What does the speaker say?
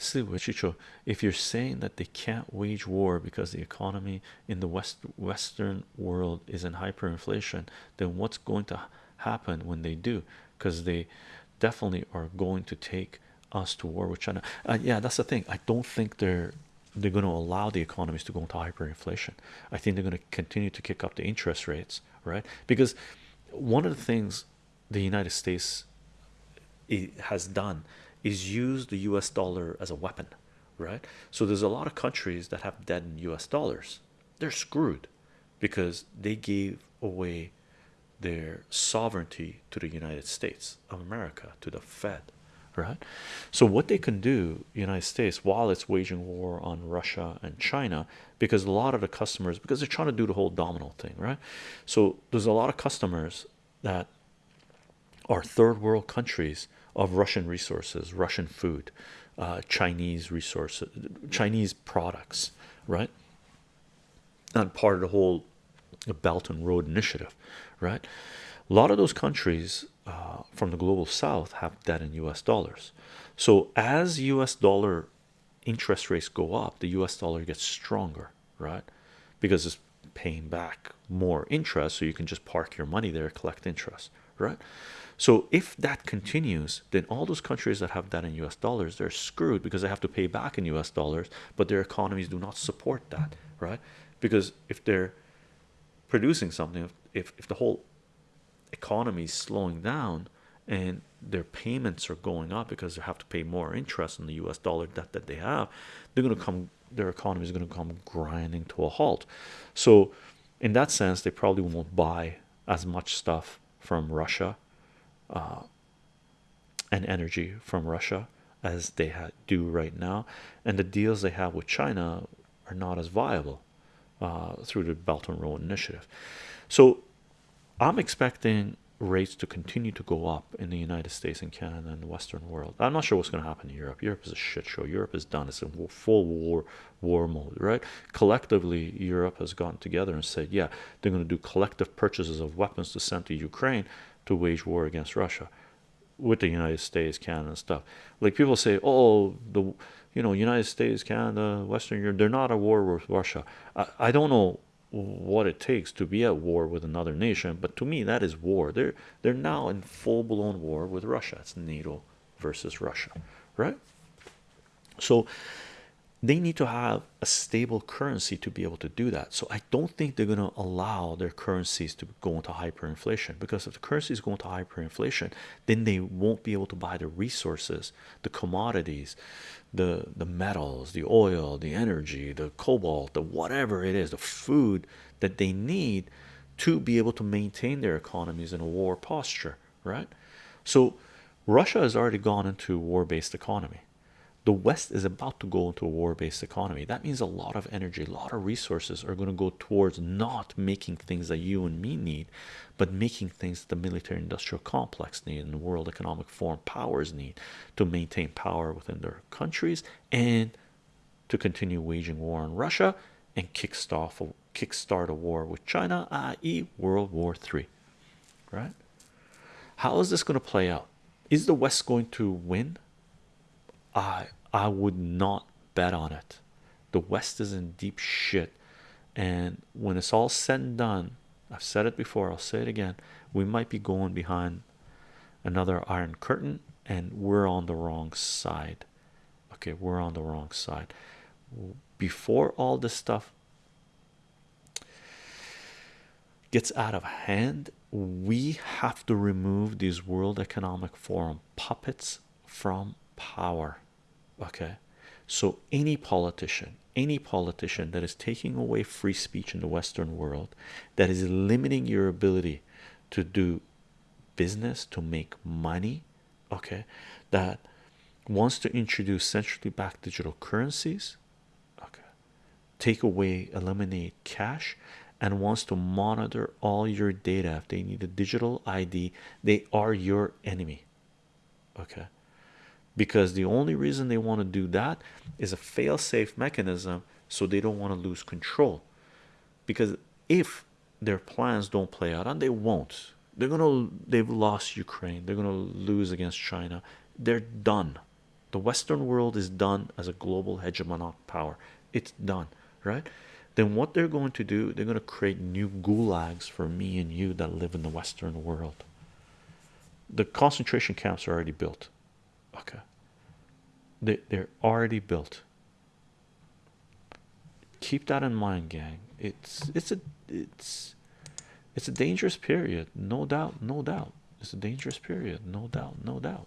See, Chicho, if you're saying that they can't wage war because the economy in the west western world is in hyperinflation, then what's going to happen when they do? Because they definitely are going to take us to war with China. Uh, yeah, that's the thing. I don't think they're they're going to allow the economies to go into hyperinflation. I think they're going to continue to kick up the interest rates, right? Because one of the things the United States has done is use the US dollar as a weapon, right? So there's a lot of countries that have debt in US dollars. They're screwed because they gave away their sovereignty to the United States of America, to the Fed, right? So what they can do, United States, while it's waging war on Russia and China, because a lot of the customers, because they're trying to do the whole domino thing, right? So there's a lot of customers that are third world countries of Russian resources, Russian food, uh, Chinese resources, Chinese products, right? And part of the whole Belt and Road Initiative, right? A lot of those countries uh, from the global south have debt in US dollars. So as US dollar interest rates go up, the US dollar gets stronger, right? Because it's paying back more interest, so you can just park your money there, collect interest, right? So if that continues, then all those countries that have that in US dollars, they're screwed because they have to pay back in US dollars, but their economies do not support that, right? Because if they're producing something, if, if the whole economy is slowing down and their payments are going up because they have to pay more interest on the US dollar debt that they have, they're going to come, their economy is going to come grinding to a halt. So, in that sense, they probably won't buy as much stuff from Russia uh, and energy from Russia as they do right now, and the deals they have with China are not as viable uh, through the Belt and Road Initiative. So I'm expecting rates to continue to go up in the United States and Canada and the Western world. I'm not sure what's going to happen in Europe. Europe is a shit show. Europe is done. It's in full war war mode, right? Collectively, Europe has gotten together and said, yeah, they're going to do collective purchases of weapons to send to Ukraine to wage war against Russia with the United States, Canada, and stuff. Like people say, oh, the you know United States, Canada, Western Europe, they're not at war with Russia. I, I don't know what it takes to be at war with another nation, but to me that is war. They're they're now in full blown war with Russia. It's NATO versus Russia, right? So they need to have a stable currency to be able to do that. So I don't think they're going to allow their currencies to go into hyperinflation because if the currencies going into hyperinflation, then they won't be able to buy the resources, the commodities, the the metals, the oil, the energy, the cobalt, the whatever it is, the food that they need to be able to maintain their economies in a war posture, right? So Russia has already gone into a war-based economy the West is about to go into a war-based economy. That means a lot of energy, a lot of resources are going to go towards not making things that you and me need, but making things that the military-industrial complex need and the World Economic Forum powers need to maintain power within their countries and to continue waging war on Russia and kickstart a, kickstart a war with China, i.e., World War III. Right? How is this going to play out? Is the West going to win? I I would not bet on it. The West is in deep shit, and when it's all said and done, I've said it before, I'll say it again. We might be going behind another Iron Curtain, and we're on the wrong side. Okay, we're on the wrong side. Before all this stuff gets out of hand, we have to remove these World Economic Forum puppets from power okay? So any politician any politician that is taking away free speech in the western world that is limiting your ability to do business to make money okay that wants to introduce centrally backed digital currencies okay take away eliminate cash and wants to monitor all your data. If they need a digital id they are your enemy okay because the only reason they want to do that is a fail-safe mechanism so they don't want to lose control. Because if their plans don't play out and they won't they're gonna they've lost Ukraine they're gonna lose against China they're done. The western world is done as a global hegemonic power. It's done right? Then what they're going to do they're going to create new gulags for me and you that live in the western world. The concentration camps are already built they, they're already built. Keep that in mind gang. It's it's a it's it's a dangerous period. No doubt no doubt. It's a dangerous period. No doubt no doubt